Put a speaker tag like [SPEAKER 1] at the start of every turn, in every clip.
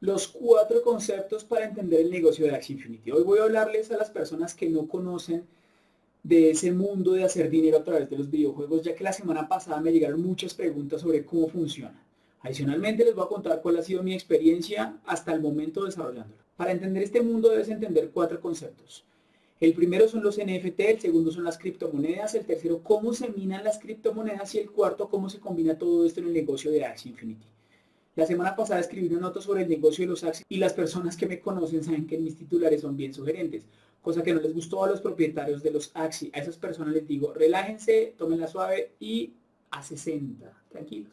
[SPEAKER 1] Los cuatro conceptos para entender el negocio de Axie Infinity. Hoy voy a hablarles a las personas que no conocen de ese mundo de hacer dinero a través de los videojuegos, ya que la semana pasada me llegaron muchas preguntas sobre cómo funciona. Adicionalmente les voy a contar cuál ha sido mi experiencia hasta el momento desarrollándolo. Para entender este mundo debes entender cuatro conceptos. El primero son los NFT, el segundo son las criptomonedas, el tercero cómo se minan las criptomonedas y el cuarto cómo se combina todo esto en el negocio de Axie Infinity. La semana pasada escribí una nota sobre el negocio de los Axie y las personas que me conocen saben que mis titulares son bien sugerentes, cosa que no les gustó a los propietarios de los Axie. A esas personas les digo, relájense, tómenla suave y a 60, tranquilos.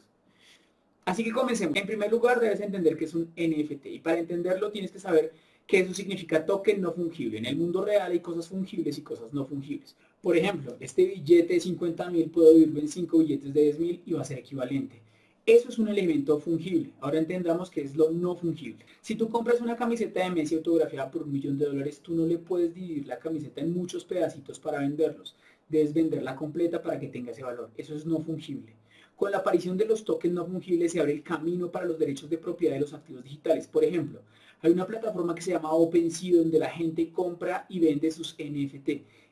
[SPEAKER 1] Así que comencemos. En primer lugar debes entender que es un NFT y para entenderlo tienes que saber que eso significa token no fungible. En el mundo real hay cosas fungibles y cosas no fungibles. Por ejemplo, este billete de 50 mil puedo dividirlo en 5 billetes de 10 mil y va a ser equivalente. Eso es un elemento fungible. Ahora entendamos que es lo no fungible. Si tú compras una camiseta de Messi autografiada por un millón de dólares, tú no le puedes dividir la camiseta en muchos pedacitos para venderlos. Debes venderla completa para que tenga ese valor. Eso es no fungible. Con la aparición de los tokens no fungibles se abre el camino para los derechos de propiedad de los activos digitales. Por ejemplo, hay una plataforma que se llama OpenSea donde la gente compra y vende sus NFT.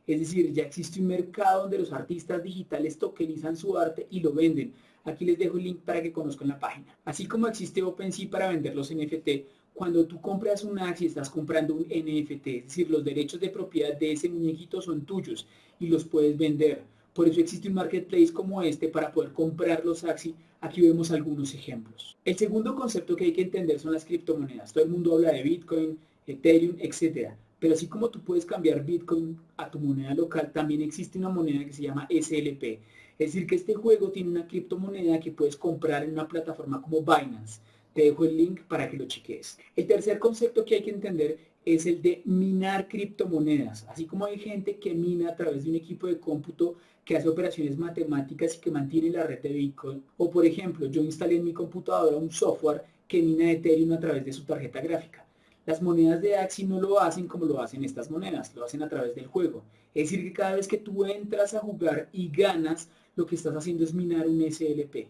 [SPEAKER 1] Es decir, ya existe un mercado donde los artistas digitales tokenizan su arte y lo venden. Aquí les dejo el link para que conozcan la página. Así como existe OpenSea para vender los NFT, cuando tú compras un Axie estás comprando un NFT, es decir, los derechos de propiedad de ese muñequito son tuyos y los puedes vender. Por eso existe un marketplace como este para poder comprar los Axie. Aquí vemos algunos ejemplos. El segundo concepto que hay que entender son las criptomonedas. Todo el mundo habla de Bitcoin, Ethereum, etc. Pero así como tú puedes cambiar Bitcoin a tu moneda local, también existe una moneda que se llama SLP. Es decir, que este juego tiene una criptomoneda que puedes comprar en una plataforma como Binance. Te dejo el link para que lo cheques. El tercer concepto que hay que entender es el de minar criptomonedas. Así como hay gente que mina a través de un equipo de cómputo que hace operaciones matemáticas y que mantiene la red de Bitcoin. O por ejemplo, yo instalé en mi computadora un software que mina Ethereum a través de su tarjeta gráfica. Las monedas de Axie no lo hacen como lo hacen estas monedas, lo hacen a través del juego. Es decir, que cada vez que tú entras a jugar y ganas, lo que estás haciendo es minar un SLP.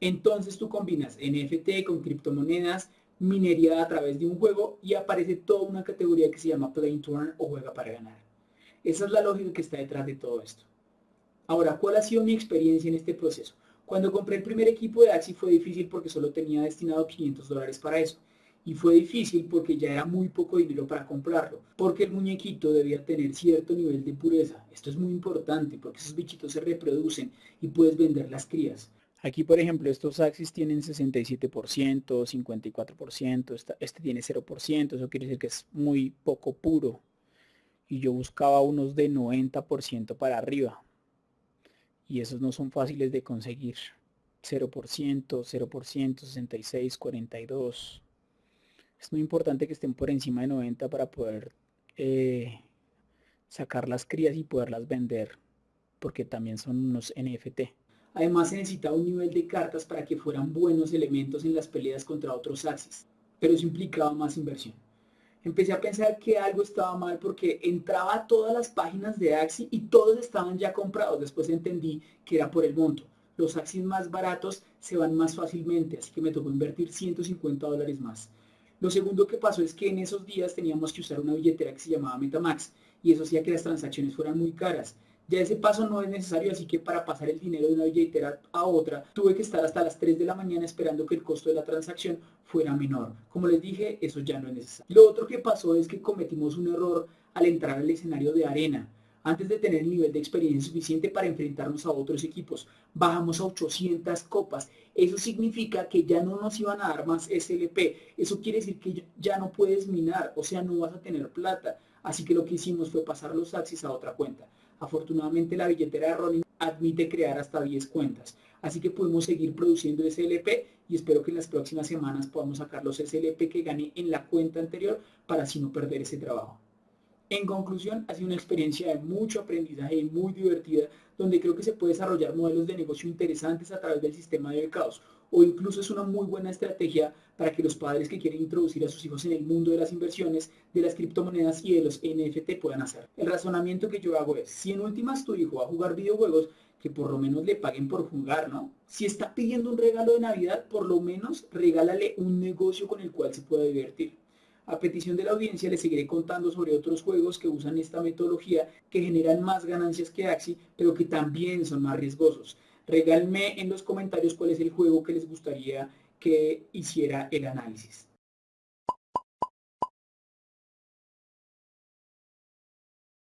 [SPEAKER 1] Entonces tú combinas NFT con criptomonedas, minería a través de un juego y aparece toda una categoría que se llama Play to Earn o juega para ganar. Esa es la lógica que está detrás de todo esto. Ahora, ¿cuál ha sido mi experiencia en este proceso? Cuando compré el primer equipo de Axi fue difícil porque solo tenía destinado 500 dólares para eso. Y fue difícil porque ya era muy poco dinero para comprarlo. Porque el muñequito debía tener cierto nivel de pureza. Esto es muy importante porque esos bichitos se reproducen y puedes vender las crías. Aquí, por ejemplo, estos Axis tienen 67%, 54%, este tiene 0%, eso quiere decir que es muy poco puro. Y yo buscaba unos de 90% para arriba. Y esos no son fáciles de conseguir. 0%, 0%, 66, 42. Es muy importante que estén por encima de 90 para poder eh, sacar las crías y poderlas vender. Porque también son unos NFT. Además se necesitaba un nivel de cartas para que fueran buenos elementos en las peleas contra otros Axis, pero eso implicaba más inversión. Empecé a pensar que algo estaba mal porque entraba a todas las páginas de Axi y todos estaban ya comprados. Después entendí que era por el monto. Los Axis más baratos se van más fácilmente, así que me tocó invertir 150 dólares más. Lo segundo que pasó es que en esos días teníamos que usar una billetera que se llamaba Metamax y eso hacía que las transacciones fueran muy caras. Ya ese paso no es necesario, así que para pasar el dinero de una billetera a otra, tuve que estar hasta las 3 de la mañana esperando que el costo de la transacción fuera menor. Como les dije, eso ya no es necesario. Lo otro que pasó es que cometimos un error al entrar al escenario de arena. Antes de tener el nivel de experiencia suficiente para enfrentarnos a otros equipos, bajamos a 800 copas. Eso significa que ya no nos iban a dar más SLP. Eso quiere decir que ya no puedes minar, o sea, no vas a tener plata. Así que lo que hicimos fue pasar los axis a otra cuenta. Afortunadamente la billetera de Ronin admite crear hasta 10 cuentas. Así que podemos seguir produciendo SLP y espero que en las próximas semanas podamos sacar los SLP que gané en la cuenta anterior para así no perder ese trabajo. En conclusión, ha sido una experiencia de mucho aprendizaje y muy divertida, donde creo que se puede desarrollar modelos de negocio interesantes a través del sistema de becados, o incluso es una muy buena estrategia para que los padres que quieren introducir a sus hijos en el mundo de las inversiones, de las criptomonedas y de los NFT puedan hacer. El razonamiento que yo hago es, si en últimas tu hijo va a jugar videojuegos, que por lo menos le paguen por jugar, ¿no? Si está pidiendo un regalo de Navidad, por lo menos regálale un negocio con el cual se pueda divertir. A petición de la audiencia les seguiré contando sobre otros juegos que usan esta metodología que generan más ganancias que Axi, pero que también son más riesgosos. Regálenme en los comentarios cuál es el juego que les gustaría que hiciera el análisis.